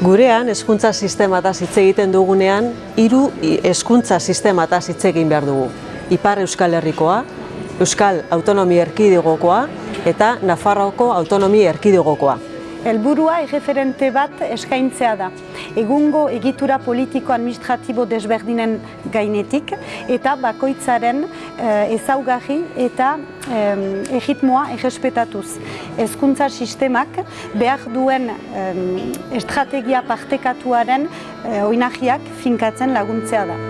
Gurean, hezkuntza sistemataz hitz egiten dugunean, hiru hezkuntza sistemataz hitz egin behar dugu. Ipar Euskal Herrikoa, Euskal Autonomi Erkidegokoa eta Nafarroako Autonomi Erkidegokoa. Helburua erreferente bat eskaintzea da. Egungo egitura politiko-administratibo desberdinen gainetik eta bakoitzaren eh, ezaugarri eta em, egitmoa egespetatuz. Hezkuntza sistemak behar duen em, estrategia partekatuaren e, oinagiak finkatzen laguntzea da.